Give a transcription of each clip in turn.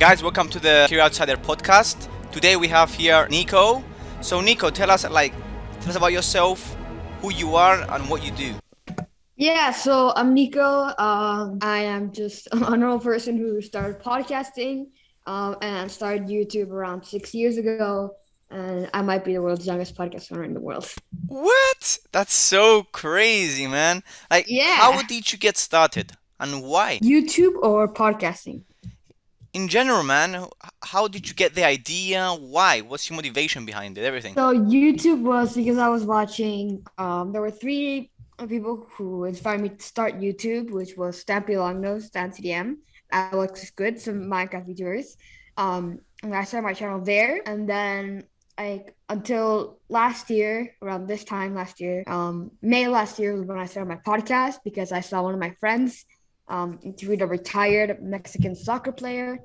Guys, welcome to the Career Outsider podcast. Today we have here Nico. So Nico, tell us like tell us about yourself, who you are and what you do. Yeah, so I'm Nico. Um, I am just an normal person who started podcasting um, and started YouTube around six years ago. And I might be the world's youngest podcast owner in the world. What? That's so crazy, man. Like, Yeah. how did you get started and why? YouTube or podcasting? In general, man, how did you get the idea? Why? What's your motivation behind it? Everything. So YouTube was because I was watching. Um, there were three people who inspired me to start YouTube, which was Stampy Longnose, DanTDM, Alex Good, some Minecraft YouTubers. Um, and I started my channel there, and then like until last year, around this time last year, um, May last year was when I started my podcast because I saw one of my friends um, interviewed a retired Mexican soccer player.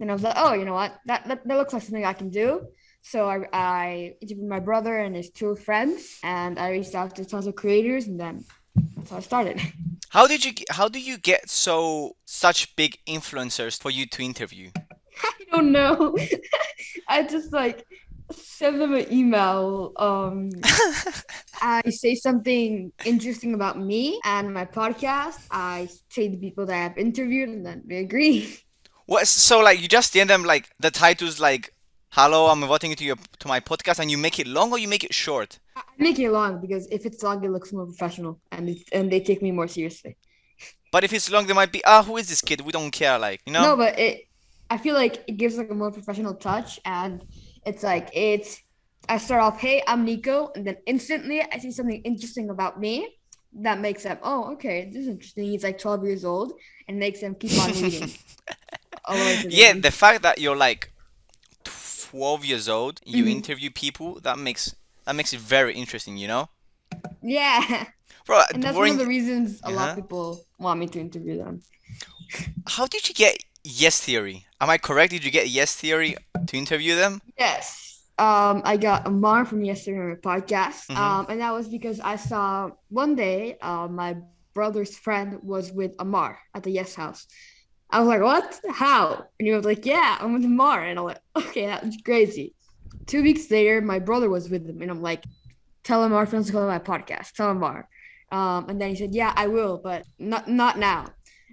And I was like, oh, you know what? That, that, that looks like something I can do. So I, I interviewed my brother and his two friends, and I reached out to tons of creators, and then that's how I started. How did you how do you get so such big influencers for you to interview? I don't know. I just like send them an email. Um, I say something interesting about me and my podcast. I say the people that I've interviewed, and then they agree. What? So like you just send them like the titles like, "Hello, I'm inviting you to your to my podcast," and you make it long or you make it short. I make it long because if it's long, it looks more professional, and it, and they take me more seriously. But if it's long, they might be, "Ah, who is this kid? We don't care." Like you know. No, but it. I feel like it gives like a more professional touch, and it's like it's. I start off, hey, I'm Nico, and then instantly I see something interesting about me that makes them, oh, okay, this is interesting. He's like 12 years old, and makes them keep on reading. all the way to the Yeah, the fact that you're like 12 years old, you Mhm. interview people, that makes that makes it very interesting, you know? yeah, Bro, and that's one of the reasons a lot Uh-huh. of people want me to interview them. how did you get Yes Theory? Am I correct? Did you get Yes Theory to interview them? Yes. Um, I got a Amar from Yes Theory on my podcast. Mhm. Um, and that was because I saw one day uh, my brother's friend was with Amar at the Yes House. I was like, what? How? And he was like, yeah, I'm with Amar. And I'm like, okay, that's crazy. Two weeks later, my brother was with him. And I'm like, tell Amar friends to come to my podcast. Tell Amar. Um, and then he said, yeah, I will, but not not now.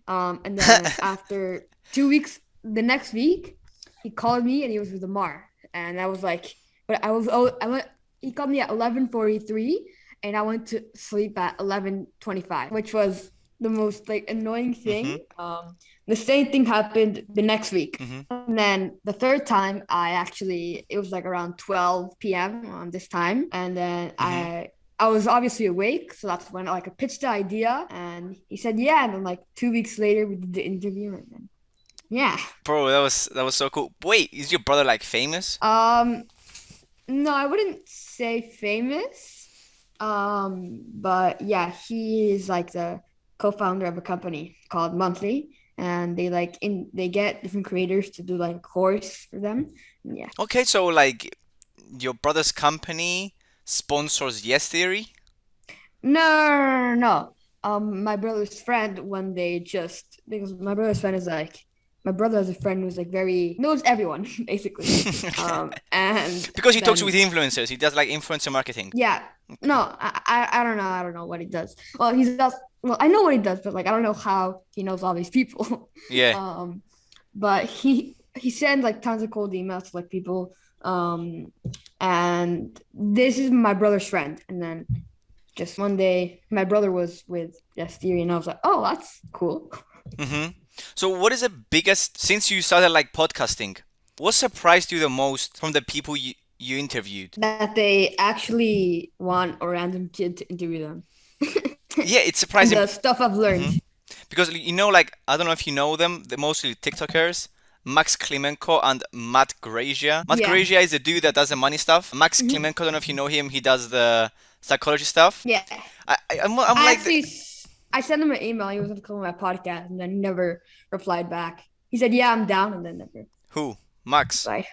Um, and then after two weeks, the next week, he called me and he was with Amar. And I was like, but I was oh I went he called me at eleven forty three and I went to sleep at eleven twenty five, which was the most like annoying thing. Um the same thing happened the next week. Mhm. And then the third time I actually it was like around 12 p.m. on this time. And then I I was obviously awake, so that's when I like I pitched the idea and he said yeah, and then like two weeks later we did the interview and then yeah. Bro, that was that was so cool. Wait, is your brother like famous? Um, no, I wouldn't say famous. Um, but yeah, he is like the co-founder of a company called Monthly, and they like in they get different creators to do like course for them. Yeah. Okay, so like your brother's company sponsors Yes Theory? No, no, no, no. Um, my brother's friend when they just because my brother's friend is like my brother has a friend who's like very knows everyone basically. Um, and Because he talks with influencers, he does like influencer marketing. Yeah. No, I, I I don't know. I don't know what he does. Well, he does. Well, I know what he does, but like I don't know how he knows all these people. Yeah. Um, but he he sends like tons of cold emails to like people. Um, and this is my brother's friend. And then just one day, my brother was with Yes Theory, and I was like, oh, that's cool. Mm-hmm. So what is the biggest since you started like podcasting? What surprised you the most from the people you you interviewed? That they actually want a random kid to interview them. Yeah, it's surprising the stuff I've learned. because you know, like I don't know if you know them, they're mostly TikTokers. Max Klimenko and Matt Grazia. Matt Yeah. Grazia is the dude that does the money stuff. Max Mhm. Klimenko, I don't know if you know him. He does the psychology stuff. Yeah. I, I I'm, I'm I like, actually, s- I sent him an email. He was going to come on my podcast, and then he never replied back. He said, "Yeah, I'm down," and then never who? Max. replied.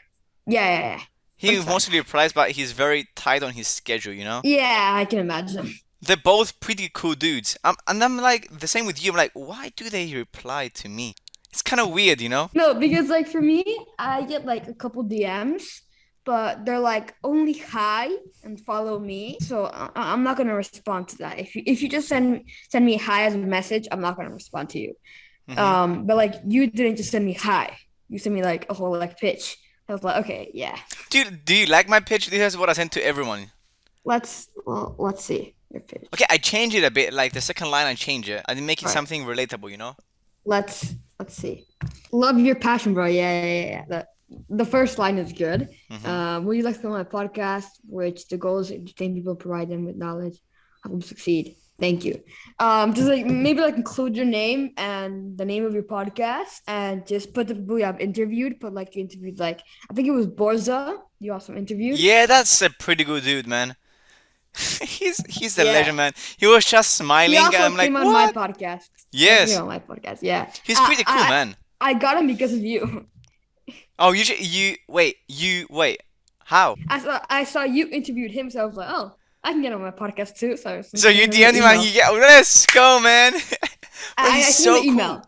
Yeah, yeah, yeah. He That's fine. mostly replies, but he's very tight on his schedule, you know? Yeah, I can imagine. They're both pretty cool dudes. Um, and I'm like, the same with you. I'm like, why do they reply to me? It's kind of weird, you know? No, because like for me, I get like a couple DMs, but they're like only hi and follow me. So I- I'm not gonna respond to that. If you if you just send send me hi as a message, I'm not gonna respond to you. Mhm. Um, but like you didn't just send me hi. You sent me like a whole like pitch. I was like, okay, yeah. Do you, do you like my pitch? This is what I sent to everyone. Let's well, let's see your pitch. Okay, I changed it a bit. Like the second line, I changed it. I didn't make it Right. something relatable, you know? Let's let's see. Love your passion, bro. Yeah, yeah, yeah. yeah. The first line is good. Mhm. Um, would you like to on my podcast, which the goal is to entertain people, provide them with knowledge, help them succeed. Thank you. Um, just like maybe like include your name and the name of your podcast, and just put the people you have interviewed. Put like you interviewed like I think it was Borza. You also interviewed. Yeah, that's a pretty good dude, man. he's he's the Yeah. legend, man. He was just He smiling. also and I'm like, came on what? my podcast. Yes, on my podcast. Yeah. he's I- pretty cool, I- man. I got him because of you. Oh, you you wait, you wait. How? I saw I saw you interviewed him, so I was like, oh, I can get on my podcast too. So, So you sending him DM'd an him and email. he get. Let's go, man. Bro, I, I so the cool, email.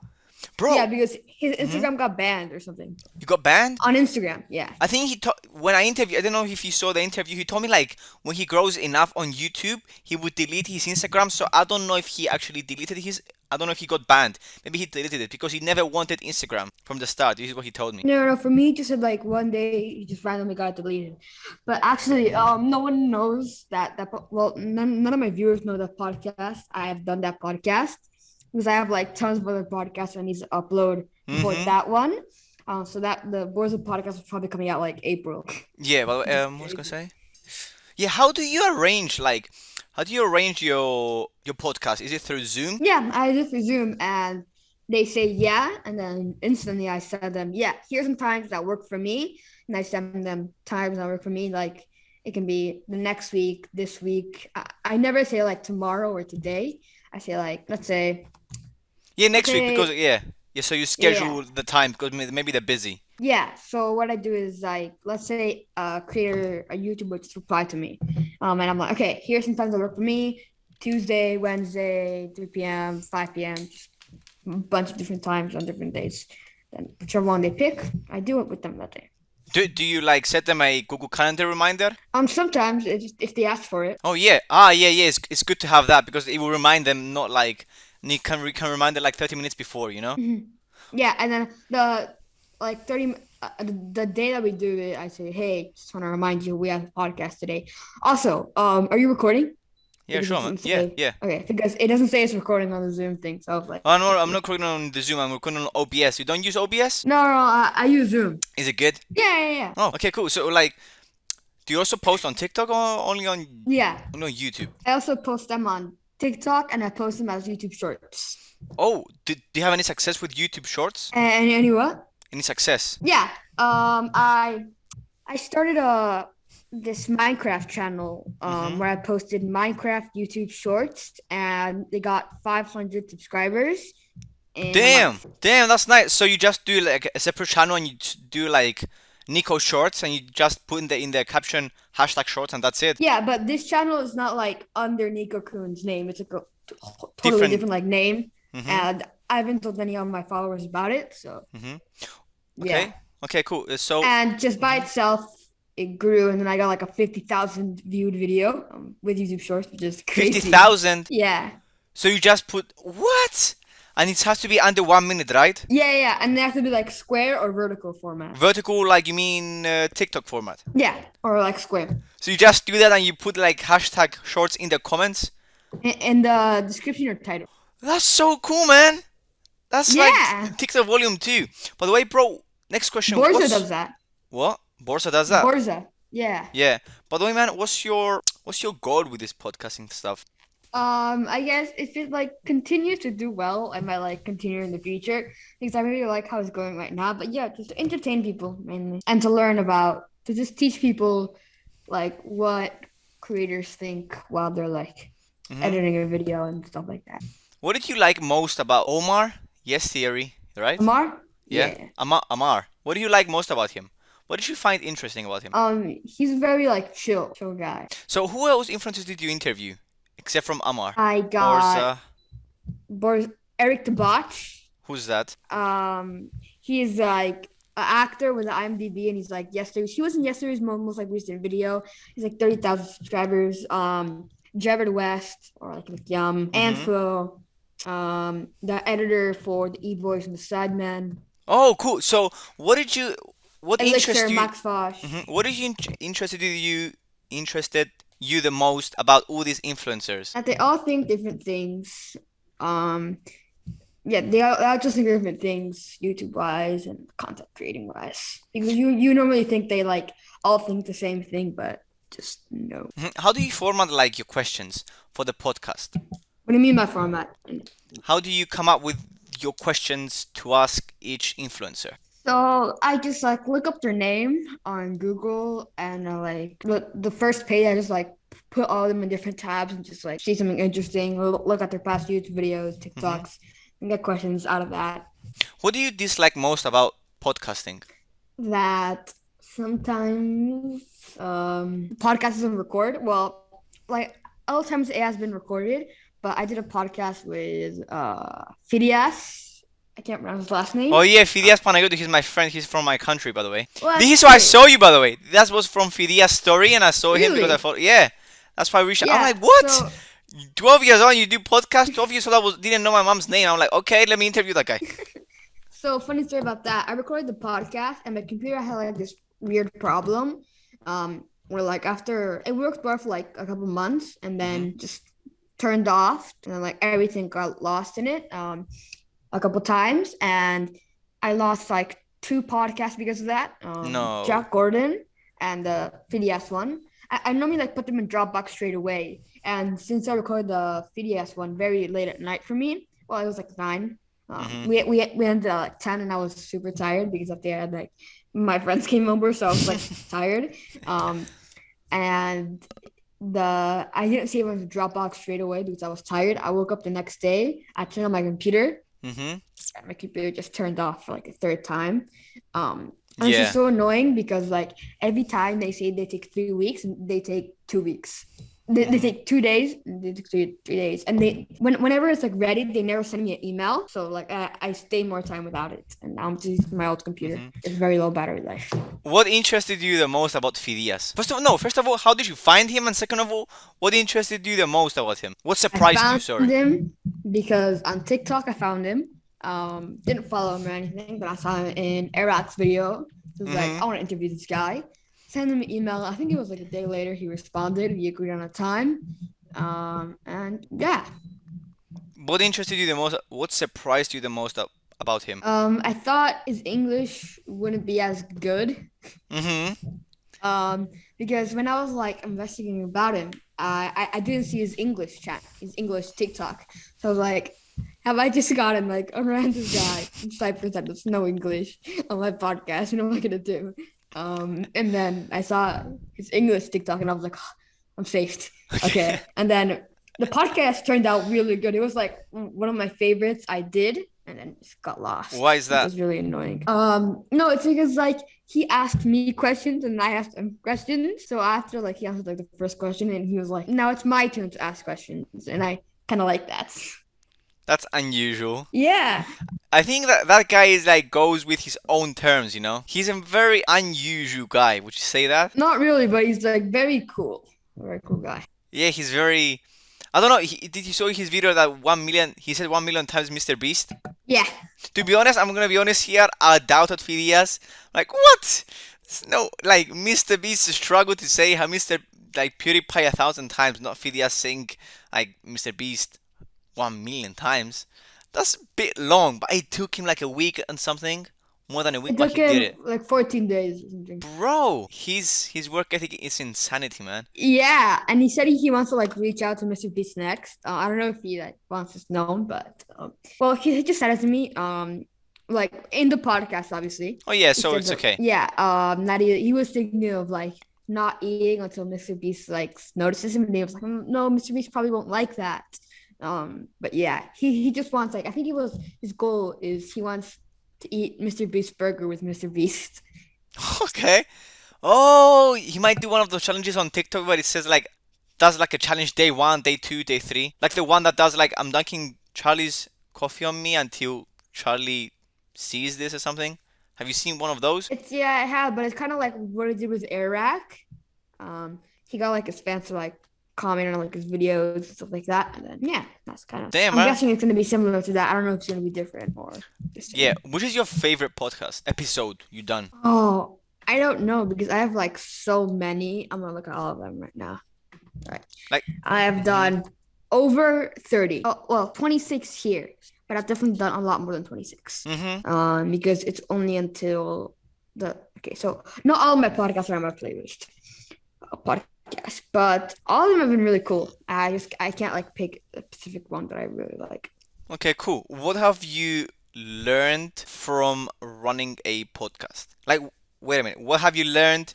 bro. Yeah, because his mm-hmm. Instagram got banned or something You got banned? on Instagram. Yeah. I think he to- when I interviewed, I don't know if you saw the interview. He told me like when he grows enough on YouTube, he would delete his Instagram. So I don't know if he actually deleted his. I don't know if he got banned. Maybe he deleted it because he never wanted Instagram from the start. This is what he told me. No, no, for me, he just said like one day he just randomly got deleted. But actually, um, no one knows that that well, none, none of my viewers know that podcast. I have done that podcast because I have like tons of other podcasts I need to upload before Mhm. that one. Um, so that the Boys of podcast is probably coming out like April. Yeah, Well, um, what was I gonna say? Yeah, how do you arrange like, how do you arrange your your podcast? Is it through Zoom? Yeah, I just Zoom, and they say yeah, and then instantly I send them, yeah, here's some times that work for me. And I send them times that work for me. Like it can be the next week, this week. I, I never say like tomorrow or today. I say like, let's say, Yeah, next week because yeah, yeah. So you schedule the time because maybe they're busy. yeah. So what I do is like, let's say a creator, a YouTuber just replied to me. Um, and I'm like, okay, here's some times that work for me. Tuesday, Wednesday, 3 p.m., 5 p.m., just a bunch of different times on different days. Then whichever one they pick, I do it with them that day. Do do you like set them a Google Calendar reminder? Um, sometimes just, if they ask for it. Oh yeah, ah yeah yeah. It's, it's good to have that because it will remind them not like you can re- can remind them like 30 minutes before, you know. Yeah, and then the like 30 uh, the, the day that we do it, I say, hey, just want to remind you we have a podcast today. Also, um, are you recording? Yeah, Because sure, it man. Yeah, yeah. Okay, because it doesn't say it's recording on the Zoom thing, so I was like, Oh no, I'm not recording on the Zoom. I'm recording on OBS. You don't use OBS? no, no, I, I use Zoom. Is it good? Yeah, yeah, yeah. Oh, okay, cool. So like, do you also post on TikTok or only on Yeah, only on YouTube? I also post them on TikTok and I post them as YouTube Shorts. Oh, do, do you have any success with YouTube Shorts? And any what? Any success? Yeah. Um, I I started a this Minecraft channel um Mhm. where I posted Minecraft YouTube Shorts and they got 500 subscribers. Damn, damn, that's nice. So you just do like a separate channel and you do like Nico Shorts and you just put in the in the caption hashtag Shorts and that's it. Yeah, but this channel is not like under Nico Kuhn's name. It's like a totally Different- different, like name, Mhm. and I haven't told any of my followers about it. So Mhm. yeah. Okay. Okay, cool. Uh, So And just by itself, it grew, and then I got like a 50,000 viewed video um, with YouTube Shorts, which is crazy. fifty thousand. Yeah. So you just put what? And it has to be under one minute, right? Yeah, yeah, and they have to be like square or vertical format. Vertical, like you mean uh, TikTok format. Yeah, or like square. So you just do that and you put like hashtag Shorts in the comments. In, in the description or title. That's so cool, man. That's Yeah. like TikTok Volume Two. By the way, bro. Next question. Borza what's- does that. What? Borsa does that. Borza. Yeah. Yeah. By the way, man, what's your what's your goal with this podcasting stuff? Um, I guess if it like continues to do well, I might like continue in the future because I really like how it's going right now. But yeah, just to entertain people mainly and to learn about to just teach people like what creators think while they're like Mhm. editing a video and stuff like that. What did you like most about Omar? Yes, theory, right? Amar? Yeah. Amar. Amar. What do you like most about him? What did you find interesting about him? Um, he's very like chill, chill guy. So who else influencers did you interview, except from Amar? I got Borsa. Boris Eric the Bot. Who's that? Um, he's like an actor with an IMDb, and he's like yesterday. He was in yesterday's mo- most like recent video. He's like thirty thousand subscribers. Um, Jared West or like Yum, Mhm. Anflo, um, the editor for the E Boys and the Sidemen, Oh, cool. So, what did you, what Elixir, interested you? Max Fosh. Mhm. What did you int- interested you interested you the most about all these influencers? And they all think different things. Um, yeah, they all, they all just think different things, YouTube wise and content creating wise. Because you you normally think they like all think the same thing, but just no. Mhm. How do you format like your questions for the podcast? What do you mean by format? How do you come up with your questions to ask each influencer? So I just like look up their name on Google and uh, like the, the first page I just like put all of them in different tabs and just like see something interesting, look, look at their past YouTube videos, TikToks, and get questions out of that. What do you dislike most about podcasting? That sometimes um podcast doesn't record. Well, like all times it has been recorded, but I did a podcast with uh Fidias. I can't pronounce his last name. Oh yeah, Fidias Panayiotou, he's my friend. He's from my country, by the way. Well, This is that's why I saw you, by the way. That was from Fidias' story, and I saw him because I thought, yeah, that's why we reached out. I'm like, what? so- 12 years on, you do podcast. 12 years old, I was, didn't know my mom's name. I'm like, okay, let me interview that guy. So funny story about that. I recorded the podcast and my computer had like this weird problem. Um, where like after it worked well for like a couple months and then just turned off and then like everything got lost in it um a couple times and I lost like two podcasts because of that. Um, No. Jack Gordon and the Fidias one. I, I normally like put them in Dropbox straight away. And since I recorded the Fidias one very late at night for me, well, it was like nine. Um, Mhm. We we we ended at like ten, and I was super tired because at the end, like my friends came over, so I was like tired. Um, and the I didn't save it on Dropbox straight away because I was tired. I woke up the next day. I turned on my computer. Hmm and my computer just turned off for like a third time. Um, and it's Yeah. just so annoying because like every time they say they take three weeks, they take two weeks. They, they Mhm. take two days, they take three, three days, and they when whenever it's like ready, they never send me an email. So like I, I stay more time without it, and now I'm just using my old computer. Mhm. It's very low battery life. What interested you the most about Fidias? First of all, no, first of all, how did you find him? And second of all, what interested you the most about him? What surprised you, found sorry? him because on TikTok I found him. Um, didn't follow him or anything, but I saw him in Arat's video. He was like. I want to interview this guy. Send him an email. I think it was like a day later. He responded. We agreed on a time. Um, and yeah. What interested you the most? What surprised you the most about him? Um, I thought his English wouldn't be as good. hmm Um, because when I was like investigating about him, I I, I didn't see his English chat, his English TikTok. So I was like, have I just gotten like a random guy in Cyprus that does no English on my podcast? What am I gonna do? Um, and then I saw his English TikTok, and I was like, "Oh, I'm saved. Okay. and then the podcast turned out really good. It was like one of my favorites I did, and then just got lost. Why is that? It was really annoying. Um, no, it's because like he asked me questions and I asked him questions. So after like he answered like the first question and he was like, "Now it's my turn to ask questions," and I kind of like that. That's unusual. Yeah, I think that that guy is like goes with his own terms, you know? He's a very unusual guy. Would you say that? not really, but he's like very cool, very cool guy. Yeah, he's very. I don't know. He, did you saw his video that one million? He said one million times Mr. Beast. Yeah, To be honest, I'm gonna be honest here. I doubted Fidias. Like what? No, like Mr. Beast struggled to say how Mr. like PewDiePie a thousand times, not Phidias saying like Mr. Beast one million times. That's a bit long, but it took him like a week and something, more than a week, it but he did it. like 14 days. Bro, his his work ethic is insanity, man. Yeah, and he said he, he wants to like reach out to Mr. Beast next. Uh, I don't know if he like wants this known, but um, well, he, he just said it to me. Um, like in the podcast, obviously. Oh yeah, so it's okay. Yeah, um, that he, he was thinking of like not eating until Mr. Beast like notices him, and he was like, "Mm, no, Mr. Beast probably won't like that. Um, but yeah, he he just wants like I think he was his goal is he wants to eat Mr. Beast burger with Mr. Beast. Okay. Oh, he might do one of those challenges on TikTok where it says like does like a challenge day one, day two, day three. Like the one that does like I'm dunking Charlie's coffee on me until Charlie sees this or something. Have you seen one of those? It's yeah, I have, but it's kind of like what I did with Eric. Um, he got like his fans to like comment on like his videos and stuff like that, and then yeah, that's kind of. Damn, I'm man. guessing it's gonna be similar to that. I don't know if it's gonna be different or. Just Yeah. Which is your favorite podcast episode you done? Oh, I don't know because I have like so many. I'm gonna look at all of them right now. Right. Like- I have done over 30. Oh, well, 26 here, but I've definitely done a lot more than 26. Mm-hmm. Um, because it's only until the okay. So not all my podcasts are on my playlist. Uh, podcast, but all of them have been really cool. I just I can't like pick a specific one that I really like. Okay, cool. What have you learned from running a podcast? Like, wait a minute. What have you learned?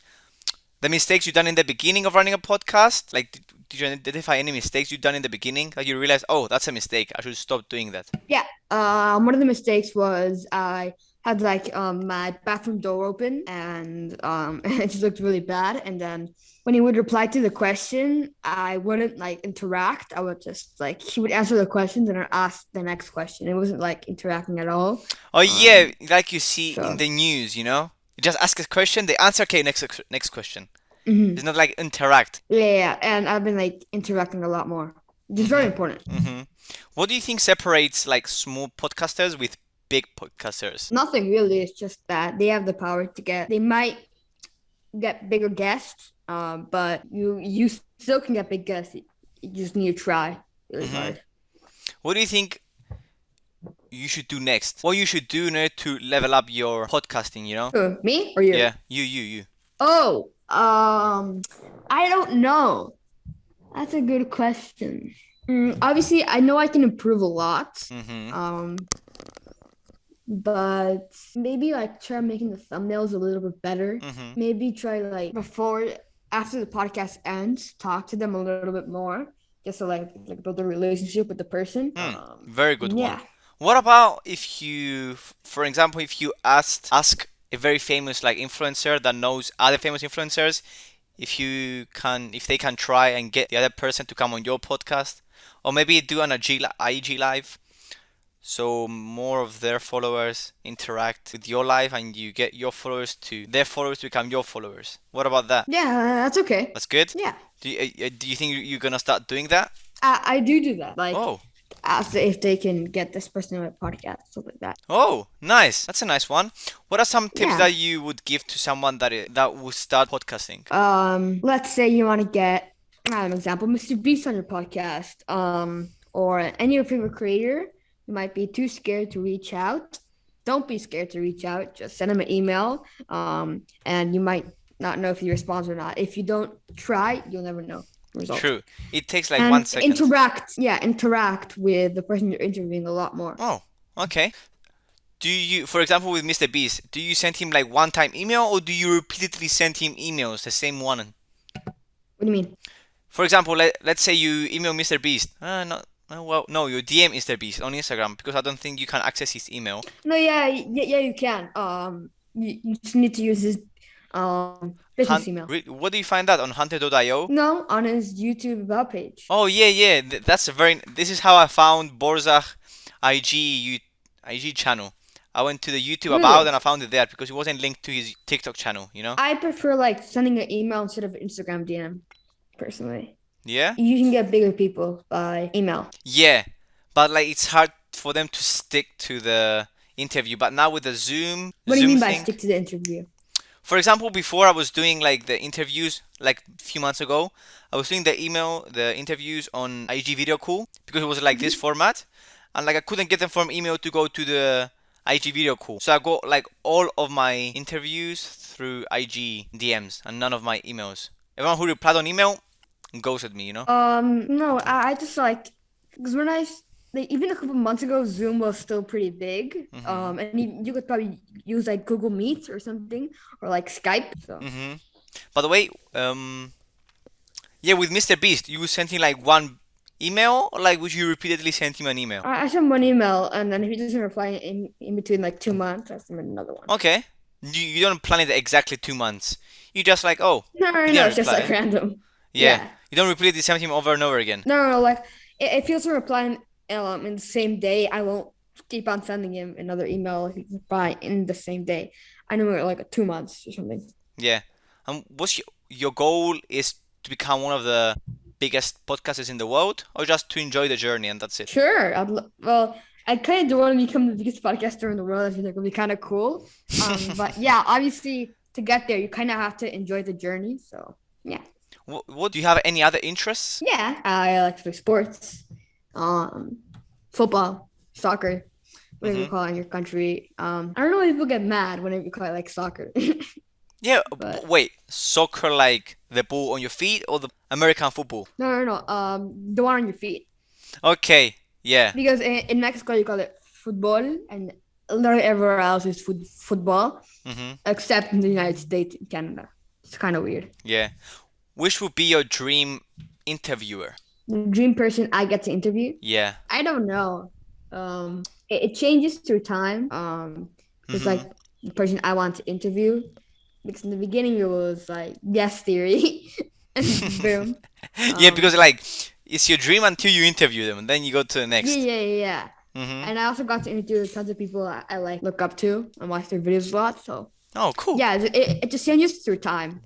The mistakes you've done in the beginning of running a podcast? Like, did, did you identify any mistakes you've done in the beginning that you realize, oh, that's a mistake. I should stop doing that? Yeah. Um, one of the mistakes was I had like um my bathroom door open and um it just looked really bad. And then when he would reply to the question, I wouldn't like interact. I would just like he would answer the questions and I'd ask the next question. It wasn't like interacting at all. Oh, yeah, like you see so- in the news, you know? You just ask a question, they answer, okay, next next question. Mhm. It's not like interact. Yeah, yeah, and I've been like interacting a lot more, It's very important. hmm What do you think separates like small podcasters with big podcasters? Nothing really. It's just that they have the power to get. They might get bigger guests, um, but you you still can get big guests. You just need to try really Mhm. hard. What do you think you should do next? What you should do order to level up your podcasting, you know? Who, me or you? Yeah, you, you, you. Oh, um, I don't know. That's a good question. Mm, obviously, I know I can improve a lot. Mm-hmm. Um, but maybe like try making the thumbnails a little bit better. Mm-hmm. Maybe try like before after the podcast ends, talk to them a little bit more, just to like like build a relationship with the person. Um, Very good yeah. one. What about if you, for example, if you asked ask a very famous like influencer that knows other famous influencers, if you can, if they can try and get the other person to come on your podcast, or maybe do an IG, IG live, so more of their followers interact with your life and you get your followers to their followers become your followers. What about that? Yeah, that's okay. That's good. Yeah, Do you, uh, uh, do you think you- you're gonna start doing that? I, I do do that. Like Oh. ask if they can get this person on my podcast, stuff like that. Oh, nice. That's a nice one. What are some tips Yeah. that you would give to someone that that would start podcasting? Um, let's say you want to get an example, Mr. Beast on your podcast, um, or any of your favorite creator. You might be too scared to reach out. Don't be scared to reach out. Just send them an email. Um, and you might not know if he responds or not. If you don't try, you'll never know result. True. It takes like and one second. interact, yeah, interact with the person you're interviewing a lot more. Oh, okay. Do you, for example, with Mr. Beast, do you send him like one-time email or do you repeatedly send him emails, the same one? What do you mean? For example, let, let's say you email Mr. Beast. Uh, not, uh, well, no, you DM is Mr. Beast on Instagram because I don't think you can access his email. No, yeah, yeah, yeah, you can. Um, you, you just need to use his um business email. what do you find that on Hunter.io? No, on his YouTube about page. Oh yeah, yeah. th- That's a very. This is how I found Borzach IG you, IG channel. I went to the YouTube Really? about and I found it there because it wasn't linked to his TikTok channel. You know? I prefer like sending an email instead of Instagram DM, personally. Yeah. You can get bigger people by email. Yeah, but like it's hard for them to stick to the interview. But now with the Zoom What do you Zoom mean by thing, stick to the interview? for example, before I was doing like the interviews like a few months ago, I was doing the email the interviews on IG Video Call because it was like this mm-hmm. format, and like I couldn't get them from email to go to the IG Video Call. So I got like all of my interviews through IG DMs and none of my emails. Everyone who replied on email ghosted me, you know? Um, no, I, I just like because when I like even a couple months ago, Zoom was still pretty big. Mhm. Um, and you, you could probably use like Google Meet or something or like Skype. So Mm-hmm. By the way, um, yeah, with Mr. Beast, you sent him like one email, or like would you repeatedly send him an email? I, I send one email, and then if he doesn't reply in, in between like two months, I send him another one. Okay. You, you don't plan it exactly two months. You just like, oh, No, no, no, it's just like random. yeah. Yeah. You don't replay the same him over and over again. No, no, no, like i- if he doesn't reply in, um, in the same day, I won't keep on sending him another email if he reply in the same day. I know like two months or something. Yeah. And what's your, your goal is to become one of the biggest podcasters in the world or just to enjoy the journey and that's it? Sure. I'd lo- well, I kind of do want to become the biggest podcaster in the world. I think it would be kind of cool. Um, but yeah, obviously to get there, you kind of have to enjoy the journey. So yeah, What, what do you have any other interests? yeah. I like to play sports, um, football, soccer, whatever you Mhm. call it in your country. Um, I don't know if people get mad whenever you call it like soccer. Yeah, But- wait, soccer like the ball on your feet or the American football? no, no, no. Um, the one on your feet. Okay, yeah. Because in, in Mexico you call it football, and literally everywhere else is foot, football, hmm except in the United States and Canada. It's kind of weird. Yeah. Which would be your dream interviewer? The dream person I get to interview. Yeah. I don't know. Um, it, it changes through time. Um, it's Mhm. like the person I want to interview. Because in the beginning it was like yes theory, and boom. Yeah, Um, because like it's your dream until you interview them, and then you go to the next. yeah, yeah, yeah. hmm And I also got to interview tons of people I, I like look up to and watch their videos a lot. So Oh, cool. yeah, it, it, it just changes through time.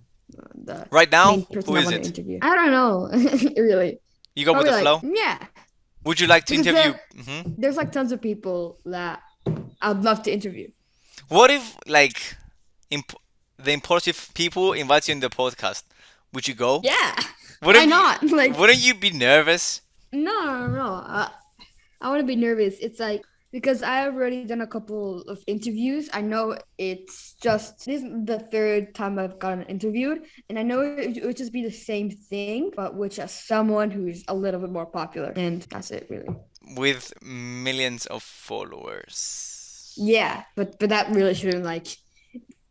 The Right now, main person I is want to it? interview. I don't know, really. You go with the like, flow. Yeah, Would you like to Because interview? there- hmm there's like tons of people that I'd love to interview. What if like imp- the Impaulsive people invite you in the podcast? Would you go? Yeah, Wouldn't why you- not? Like, Wouldn't you be nervous? no, no, no. Uh, I want to be nervous. It's like because I've already done a couple of interviews. I know it's just this is the third time I've gotten interviewed, and I know it, it would just be the same thing, but with just someone who's a little bit more popular, and that's it, really. With millions of followers. Yeah, but but that really shouldn't like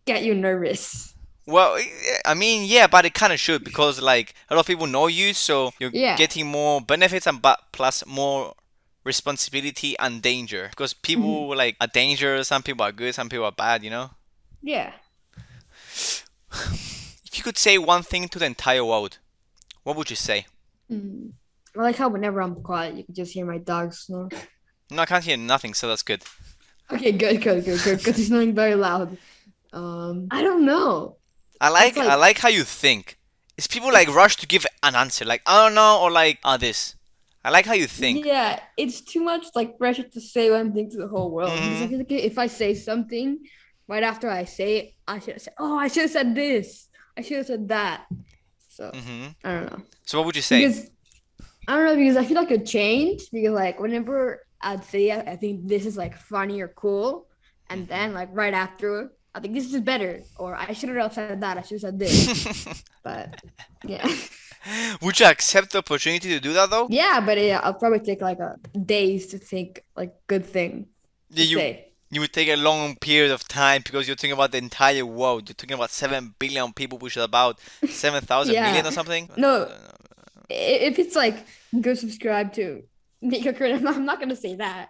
get you nervous. Well, I mean, yeah, but it kind of should because like a lot of people know you, so you're Yeah. getting more benefits and but plus more responsibility and danger because people Mm-hmm. like are dangerous. Some people are good, some people are bad. You know. Yeah. If you could say one thing to the entire world, what would you say? Mm. I like how whenever I'm quiet, you can just hear my dogs snore. No, I can't hear nothing, so that's good. Okay, good, good, good, good. Because he's snoring very loud. Um, I don't know. I like I like- like how you think. Is people like rush to give an answer, like I don't know, or like ah this. I like how you think. Yeah, it's too much like pressure to say one thing to the whole world. Mhm. feel like if I say something right after I say it, I should say, "Oh, I should have said this. I should have said that." So hmm I don't know. So what would you say? Because I don't know because I feel like it change because like whenever I'd say I, I think this is like funny or cool, and then like right after I think this is better or I should have said that I should have said this. but yeah, would you accept the opportunity to do that though? yeah, but yeah, I'll probably take like a days to think like good thing Yeah, you say. you would take a long period of time because you're talking about the entire world. You're talking about seven billion people, which is about seven thousand Yeah. million or something. No. If it's like go subscribe to Nico Curtin, I'm I'm not gonna say that.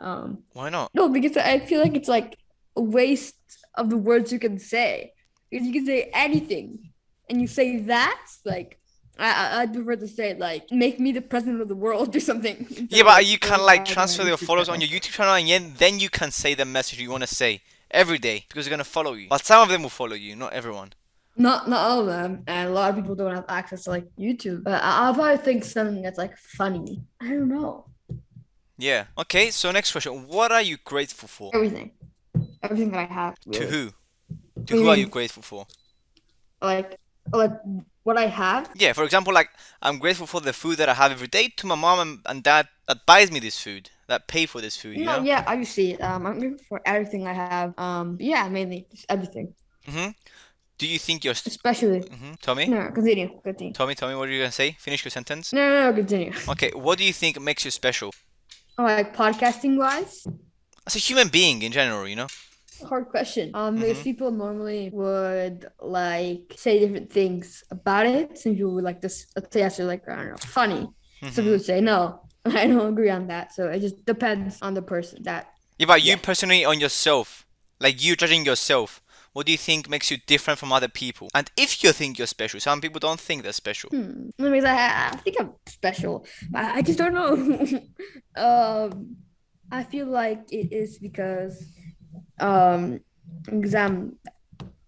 Um, Why not? No, because I feel like it's like a waste of the words you can say. Because you can say anything, and you say that, like I I- I'd prefer to say like make me the president of the world or something. Yeah, but you can "Oh, like transfer your need to followers on your. YouTube channel, and then then you can say the message you want to say every day because they're gonna follow you. But some of them will follow you, not everyone. Not not all of them, and a lot of people don't have access to like YouTube. But I- I'll probably think something that's like funny. I don't know Yeah. Okay. So next question: What are you grateful for? everything, everything that I have. To who? To do you who are you grateful for? Like like what I have. Yeah, for example, like I'm grateful for the food that I have every day to my mom and, and dad that buys me this food, that pay for this food, you No, know? yeah, obviously. Um, I'm grateful for everything I have. Um, yeah, mainly just everything, hmm Do you think you're... St- especially. hmm Tommy? No, continue, continue. Tommy, Tommy, what are you gonna say? Finish your sentence. No, no, no, continue. Okay, what do you think makes you special? Oh, like podcasting wise, As a human being in general, you know? Hard question. Um, because Mhm. people normally would like say different things about it. Some people would like this. Let's say answer like I don't know, funny. Some people would say no. I don't agree on that. So it just depends on the person. That Yeah, but you Yeah. personally on yourself, like you judging yourself, what do you think makes you different from other people? And if you think you're special, some people don't think they're special. hmm, because I, I think I'm special. I, I just don't know. um, I feel like it is because um exam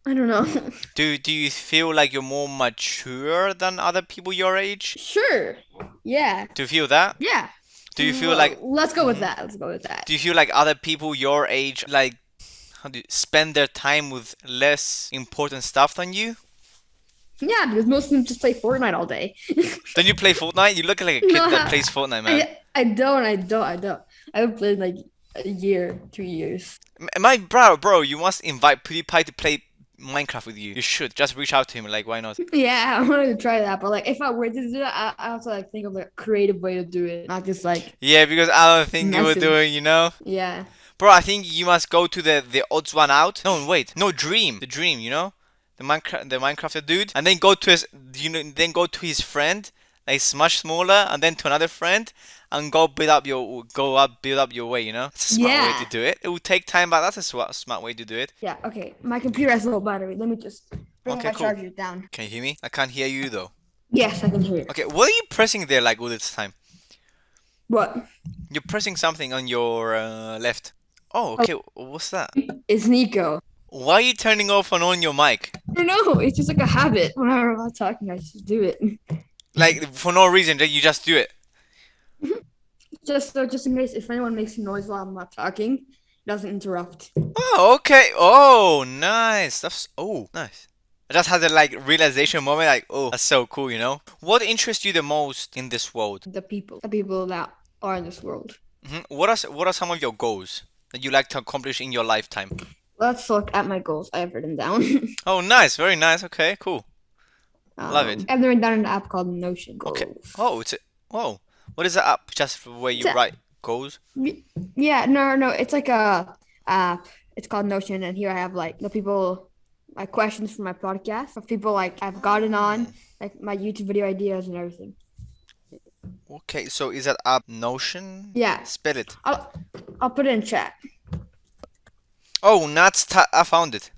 I don't know. Do do you feel like you're more mature than other people your age? sure. Yeah. Do you feel that? Yeah. Do you feel Well, like let's go with Mhm. that. Let's go with that. do you feel like other people your age like how do you spend their time with less important stuff than you? Yeah, because most of them just play Fortnite all day. Don't you play Fortnite? You look like a kid No, that plays Fortnite, man. I, I don't, I don't, I don't. I haven't played like a year, two years. My bro, bro, you must invite PewDiePie to play Minecraft with you. You should just reach out to him. Like, why not? Yeah, I wanted to try that, but like if I were to do that, I, I have to like think of a creative way to do it, not just like Yeah, because I don't think you would do it. You know, yeah. bro. I think you must go to the the odds one out. No, wait, no, Dream, the Dream. You know, the Minecraft, the Minecrafter dude, and then go to his, you know, then go to his friend, like much smaller, and then to another friend, and go build up your, go up, build up your way. You know, it's a smart way to do it. It will take time, but that's a smart, smart way to do it. Yeah. Okay. My computer has a low battery. Let me just bring Okay, my cool. charger down. Can you hear me? I can't hear you though. Yes, I can hear you. Okay, what are you pressing there like all this time? What? You're pressing something on your uh, left. Oh, okay. What's that? It's Nico. Why are you turning off and on your mic? I don't know. It's just like a habit. Whenever I'm talking, I just do it. Like for no reason, that you just do it. Just so, just in case if anyone makes a noise while I'm not talking, it doesn't interrupt. Oh, okay. Oh, nice. That's oh, nice. I just had a like realization moment, like, oh, that's so cool, you know. What interests you the most in this world? The people, the people that are in this world. hmm What are what are some of your goals that you like to accomplish in your lifetime? Let's look at my goals. I have written down. Oh, nice, very nice. Okay, cool. Love it. Um, I've written down an app called Notion Goals. Okay. Oh, it's a, whoa. What is that app? Just for where you write goals? Yeah, no, no, it's like a app. It's called Notion, and here I have like the people, like questions for my podcast of people like I've gotten on, mm. like my YouTube video ideas and everything. Okay, so is that app Notion? Yeah, Spell it. I'll I'll put it in chat. Oh. Ta- I found it.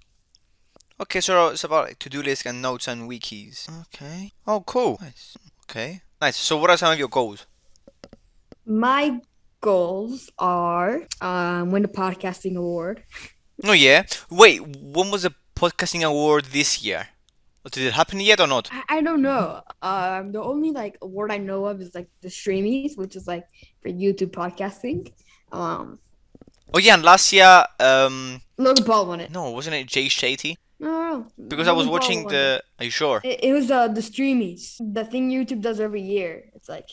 Okay, so it's about like, to-do list and notes and wikis. Okay. Oh, cool. Nice. Okay. Nice. So, what are some of your goals? My goals are um win the podcasting award. Oh, yeah. Wait, when was the podcasting award this year? Did it happen yet or not? I, I don't know. Um, the only like award I know of is like the Streamys, which is like for YouTube podcasting. Um, Oh, yeah, and last year, um, Logan Paul won it. no, wasn't it Jay Shetty? No. Because I was Logan watching won it. the. Are you sure? It, it was uh, the Streamys, the thing YouTube does every year. It's like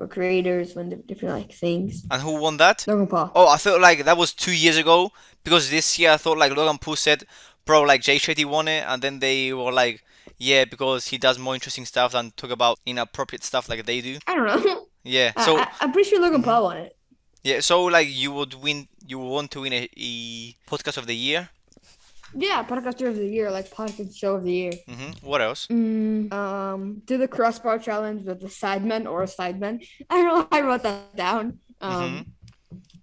for creators when different like things. And who won that? Logan Paul. Oh, I thought like that was two years ago because this year I thought like Logan Paul said, bro, like Jay Shetty won it, and then they were like, yeah, because he does more interesting stuff than talk about inappropriate stuff like they do. I don't know. Yeah. So I, I'm pretty sure Logan mm-hmm. Paul won it. yeah, so like you would win, you would want to win a, a podcast of the year. Yeah, podcaster of the year, like podcast show of the year. hmm What else? Mm, um, do the crossbar challenge with the sidemen or a sideman. I don't know. I wrote that down. Um,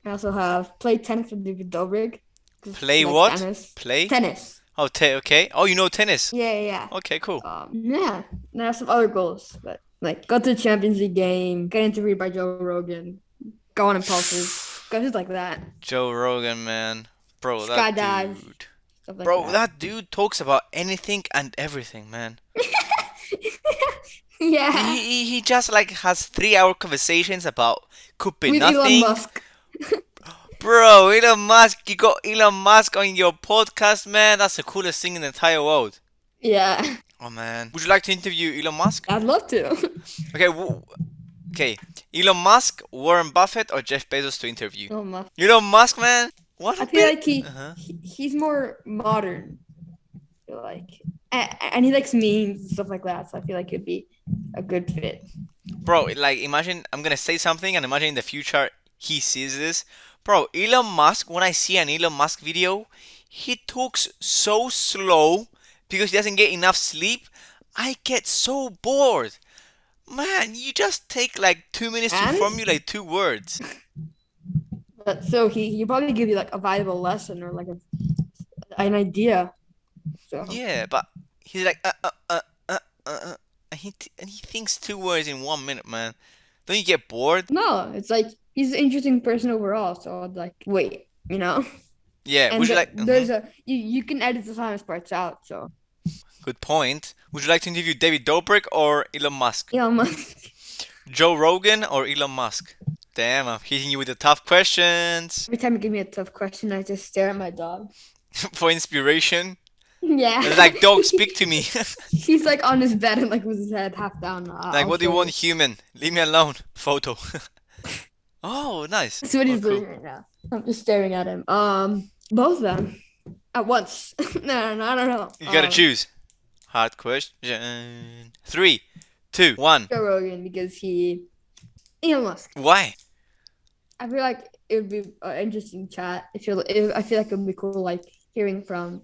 I also have play tennis with David Dobrik. Play he likes what? Tennis. Play? Tennis. Oh, te- okay. Oh, you know tennis. Yeah, yeah, yeah. Okay, cool. Um, yeah. And I have some other goals, but like go to the Champions League game, get interviewed by Joe Rogan, go on impulses, go just like that, Joe Rogan, man, bro, that Skydive. dude, stuff like bro, that. that dude talks about anything and everything, man. yeah. He, he, he just like has three hour conversations about could be With Elon. Musk. Bro, Elon Musk, you got Elon Musk on your podcast, man. That's the coolest thing in the entire world. Yeah. Oh man, would you like to interview Elon Musk? I'd love to. Okay, w- okay, Elon Musk, Warren Buffett, or Jeff Bezos to interview? Elon Musk. Elon Musk, man. What? I a feel bit- like he, Uh-huh. he he's more modern. I feel like and, and he likes memes and stuff like that, so I feel like it'd be a good fit. Bro, like imagine I'm gonna say something and imagine in the future he sees this. Bro, Elon Musk, when I see an Elon Musk video, he talks so slow because he doesn't get enough sleep. I get so bored. Man, you just take like two minutes to formulate two words. But so he he probably give you like a valuable lesson or like a, an idea. So Yeah, but he's like uh uh uh uh uh, uh and he t- and he thinks two words in one minute, man. Don't you get bored? no, it's like he's an interesting person overall. So I'd like wait, you know. Yeah. And would you the- like? mhm, there's a you you can edit the science parts out. So Good point. Would you like to interview David Dobrik or Elon Musk? Elon Musk. Joe Rogan or Elon Musk? Damn, I'm hitting you with the tough questions Every time you give me a tough question, I just stare at my dog. for inspiration. Yeah. It's like, dog, speak to me. He's like on his bed and like with his head half down. Uh, Like, what do you want, human? Leave me alone. Photo. oh, nice. That's what he's Oh, cool. doing right now. I'm just staring at him. Um, both of them at once. no, no, no, I don't know. You gotta Um, choose. Hard question. Three, two, one. Joe Rogan because he, Elon Musk. Why? I feel like it would be an interesting chat. I feel it, I feel like it would be cool, like hearing from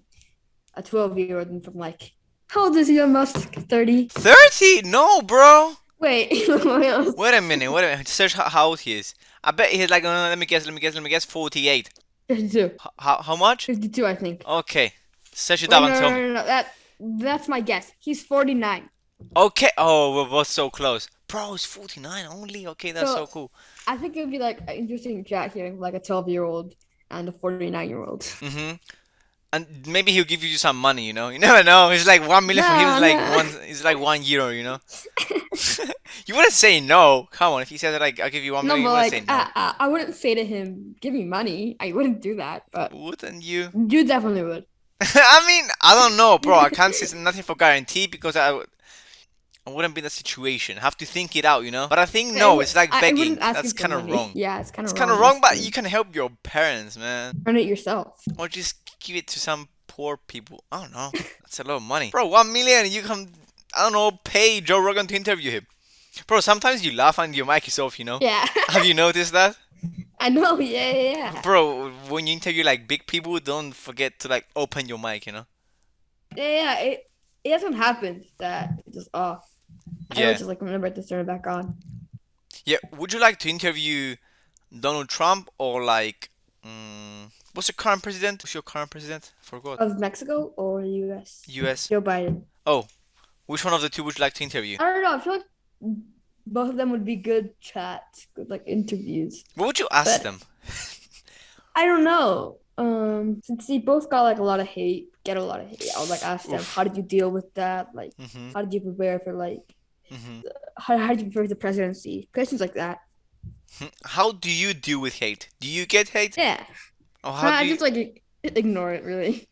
a 12 year old and from like, how old is Elon Musk? 30. 30? No, bro. Wait, Wait a minute. Wait a minute. Search how, old he is. I bet he's like, uh, let me guess, let me guess, let me guess, 48. 52. How, how much? 52, I think. Okay. Search it Wait, up no, and no, no, no, that that's my guess. He's 49. Okay. Oh, we we're so close. Bro, it's 49 only? Okay, that's so So- cool. I think it would be like an interesting chat hearing like a 12 year old and a 49 year old. Mm-hmm. And maybe he'll give you some money, you know. You never know. It's like one million for him. It's like one. It's like one euro, you know. you wouldn't say no. Come on, if he said like I'll give you one No, million, you wouldn't like say no. I, wouldn't say to him, "Give me money." I wouldn't do that, but Wouldn't you? you definitely would. I mean, I don't know, bro. I can't say nothing for guarantee because I, I wouldn't be in that situation. have to think it out, you know. But I think no, it's like begging. That's kind of wrong. Yeah, it's kind of It's kind of wrong, but you can help your parents, man, earn it yourself. or just give it to some poor people. I don't know. That's a lot of money, bro. One million, you can, I don't know, pay Joe Rogan to interview him, bro. Sometimes you laugh and your mic is off, you know. Yeah, Have you noticed that? I know. Yeah, yeah, yeah. Bro, when you interview like big people, don't forget to like open your mic, you know? Yeah, yeah. It it hasn't happened that it's just off. I Yeah. always just like remember to turn it back on. Yeah, would you like to interview Donald Trump or like, mm, what's your current president? Who's your current president? Forgot. Of Mexico or U.S. US. Joe Biden. Oh, which one of the two would you like to interview? I don't know. I feel like both of them would be good chats, good like interviews. What would you ask But- them? I don't know. Um, since they both got like a lot of hate, get a lot of hate. I would like ask them, Oof. how did you deal with that? Like, Mm-hmm. how did you prepare for like, Mm-hmm. how, how did you prepare for the presidency? Questions like that. How do you deal with hate? Do you get hate? Yeah. Or how I you... just like ignore it really.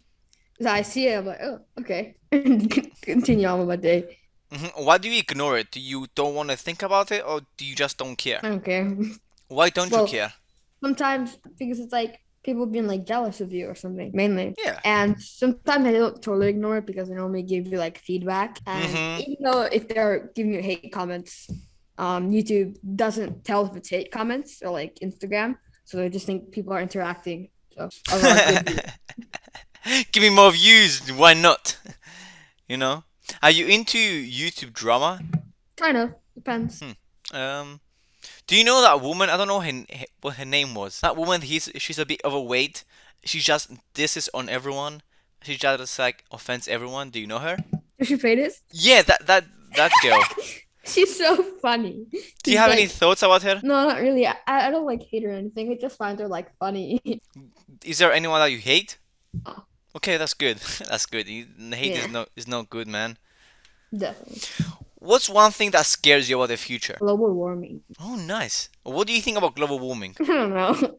'Cause I see it, I'm like, oh, okay, and continue on with my day. Mhm. Why do you ignore it? Do you don't want to think about it, or do you just don't care? I don't care. Why don't Well- you care? Sometimes because it's like people being like jealous of you or something, mainly. Yeah. And sometimes I don't totally ignore it because they normally give you like feedback. And Mhm. even though if they're giving you hate comments, um, YouTube doesn't tell if it's hate comments or like Instagram. So they just think people are interacting. So give Give me more views. Why not? You know? Are you into YouTube drama? kind of depends. Um, do you know that woman? I don't know her, what her name was. That woman, he's she's a bit overweight. She just disses on everyone. She just like offends everyone. Do you know her? Does she play this? Yeah, that that that girl. She's so funny. Do you have any thoughts about her? No, not really. I, I don't like hate her or anything. I just find her like funny. Is there anyone that you hate? Oh. Okay, that's good. That's good. You, hate is Yeah. no is not good, man. Definitely. What's one thing that scares you about the future? Global warming. Oh, nice. What do you think about global warming? I don't know.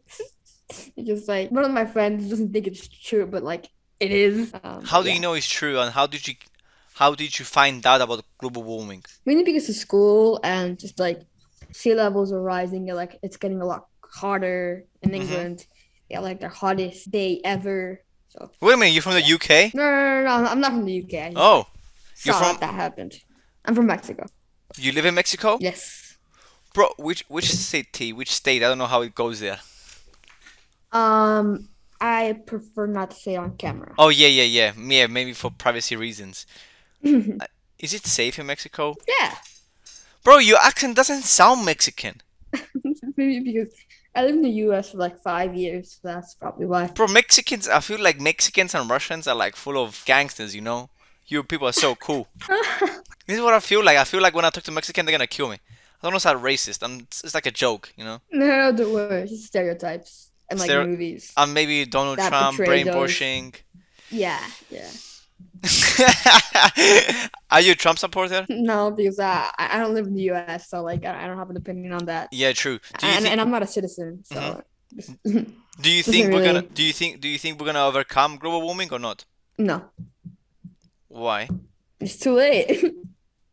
it's just like one of my friends doesn't think it's true, but like it is. Um, How do you know it's true, and how did you how did you find out about global warming? Mainly because of school and just like sea levels are rising and like it's getting a lot hotter in Mhm. England. Yeah, like the hottest day ever. So Wait a minute, you're from the UK? no, no, no, no, I'm not from the UK. Oh, you're from- that happened. I'm from Mexico. you live in Mexico? Yes. Bro, which which city, which state? I don't know how it goes there. Um, I prefer not to say on camera. Oh yeah, yeah, yeah. Yeah, maybe for privacy reasons. Is it safe in Mexico? yeah. Bro, your accent doesn't sound Mexican. Maybe because I lived in the US for like five years, so that's probably why. Bro, Mexicans, I feel like Mexicans and Russians are like full of gangsters, you know? You people are so cool. This is what I feel like. I feel like when I talk to Mexican, they're gonna kill me. I don't know if that's racist. I'm, it's, it's like a joke, you know. No, the worst It's stereotypes and like movies. And maybe Donald That Trump brainwashing. Yeah, yeah. Are you a Trump supporter? No, because I I don't live in the U.S., so like I don't have an opinion on that, Yeah, true. And, and I'm not a citizen, so. Mm-hmm. Do you think we're gonna? Do you think? Do you think we're gonna overcome global warming or not? No, Why? it's too late.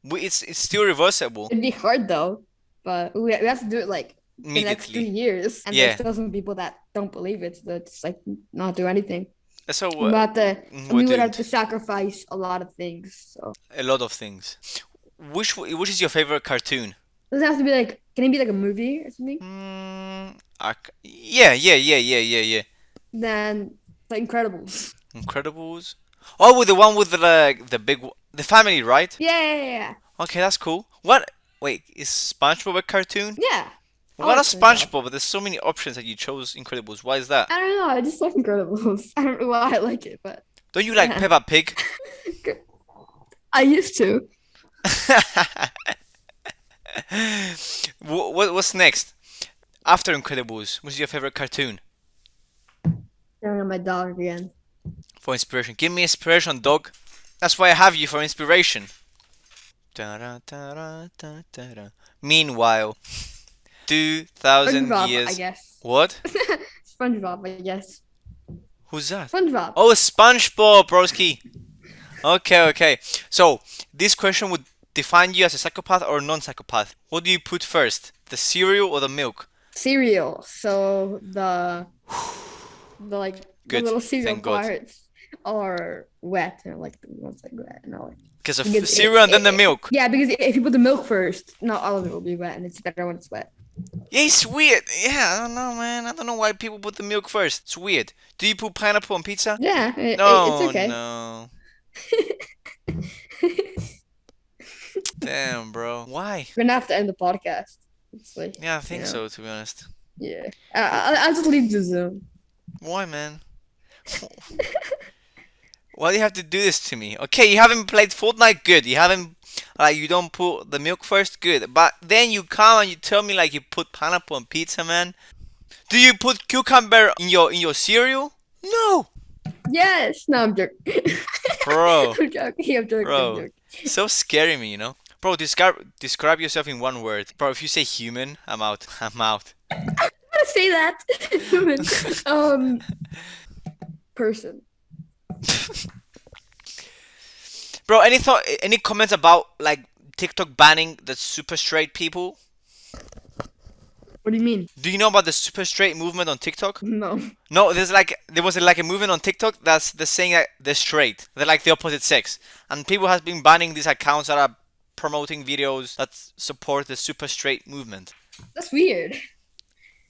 We, it's it's still reversible It'd be hard though, but we, we have to do it like in the next three years, and Yeah. there's still some people that don't believe it, so it's like not do anything. So uh, mm, we would have to sacrifice a lot of things. So a lot of things. Which which is your favorite cartoon? does it have to be like? Can it be like a movie or something? Mm, I yeah, yeah, yeah, yeah, yeah, yeah. Then The Incredibles. Incredibles. Oh, with the one with the like, the big the family, right? Yeah, yeah, yeah. Okay, that's cool. What? Wait, is SpongeBob a cartoon? Yeah. What like a SpongeBob. SpongeBob? But there's so many options that you chose Incredibles. Why is that? I don't know. I just like Incredibles. I don't know why I like it, but Don't you like Yeah. Peppa Pig? I used to. What, what's next? After Incredibles, what's your favorite cartoon? Staring at my dog again. For inspiration. Give me inspiration, dog. That's why I have you for inspiration. Da-da-da-da-da-da. Meanwhile, 2,000 SpongeBob, I years. guess. What? SpongeBob, I guess. Who's that? SpongeBob. Oh, SpongeBob, broski. Okay, okay. So, this question would define you as a psychopath or non-psychopath. What do you put first? The cereal or the milk? Cereal. So the the like Good, the little cereal thank parts are wet and like the ones like wet and all. Like, Because of Because it- cereal and then the milk. yeah, because if you put the milk first, not all of it will be wet, and it's better when it's wet. Yeah, it's weird. Yeah, I don't know, man. I don't know why people put the milk first. It's weird. Do you put pineapple on pizza? Yeah, it, it- No, it's okay. no. Damn, bro. Why? We're gonna have to end the podcast. Like, Yeah, I think Yeah. so, to be honest. yeah, I, I, I'll just leave the Zoom. Why, man? Why do you have to do this to me? Okay, you haven't played Fortnite, good. You haven't, like, you don't put the milk first, good. But then you come and you tell me like you put pineapple on pizza, man. Do you put cucumber in your in your cereal? No, Yes, no, I'm joking. bro. I'm joking. I'm joking. Bro. I'm joking. so scary me, you know. Bro, describe describe yourself in one word. Bro, if you say human, I'm out. I'm out. I'm gonna say that. Human. um, person. Bro, any thought, any comments about like TikTok banning the super straight people? What do you mean? Do you know about the super straight movement on TikTok? No. No, there's like there was like a movement on TikTok that's the saying that they're straight. They're like the opposite sex, and people have been banning these accounts that are promoting videos that support the super straight movement. That's weird.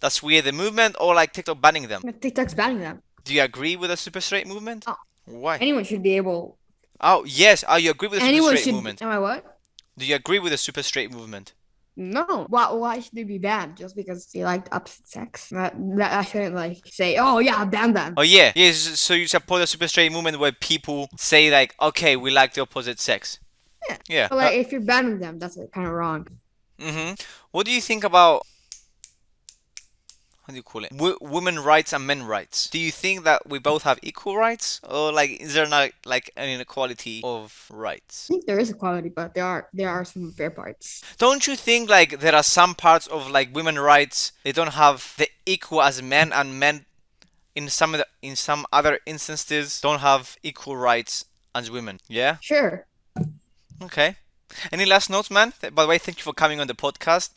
That's weird. The movement or like TikTok banning them. TikTok's banning them. Do you agree with the super straight movement? Oh. Why? Anyone should be able. Oh yes. Oh, you agree with the super straight should. movement? Am I what? Do you agree with the super straight movement? No. Why? Why should they be banned just because they liked opposite sex? That, that I shouldn't like say. Oh yeah, ban them. Oh yeah. Yes. so you support the super straight movement where people say like, okay, we like the opposite sex. Yeah. Yeah. But like, if you're banning them, that's kind of wrong. Mm-hmm. What do you think about how do you call it? W- women rights and men rights. Do you think that we both have equal rights, or like is there not like an inequality of rights? I think there is equality, but there are there are some fair parts. Don't you think like there are some parts of like women rights they don't have the equal as men, and men in some of the, in some other instances don't have equal rights as women? Yeah. Sure. Okay. Any last notes, man? By the way, thank you for coming on the podcast.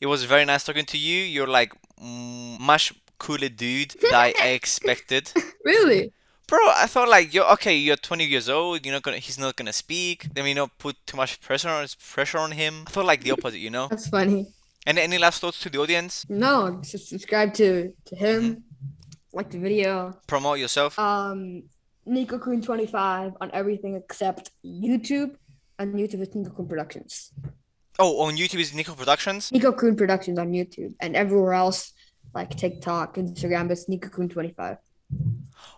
It was very nice talking to you. You're like much cooler dude than I expected. Really? Bro, I thought like you're okay. You're 20 years old. You're not gonna. He's not gonna speak. Then we not put too much pressure on pressure on him. I thought like the opposite. You know. That's funny. Any any last thoughts to the audience? No, just subscribe to to him. Like the video. Promote yourself. Um, Nico Coon 25 on everything except YouTube. and YouTube is Nico Coon Productions. Oh, on YouTube is Nico Productions. Nico Coon Productions on YouTube and everywhere else like TikTok, Instagram, it's Nico Coon 25.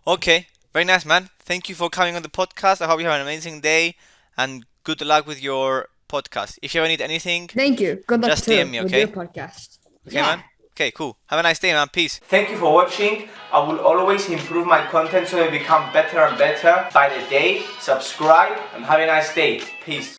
Okay, very nice, man. Thank you for coming on the podcast. I hope you have an amazing day and good luck with your podcast. If you ever need anything, Thank you. Good luck Just too DM me, with okay? your podcast. okay, Yeah. man. Okay, cool. Have a nice day, man. Peace. Thank you for watching. I will always improve my content so they become better and better by the day. Subscribe and have a nice day. Peace.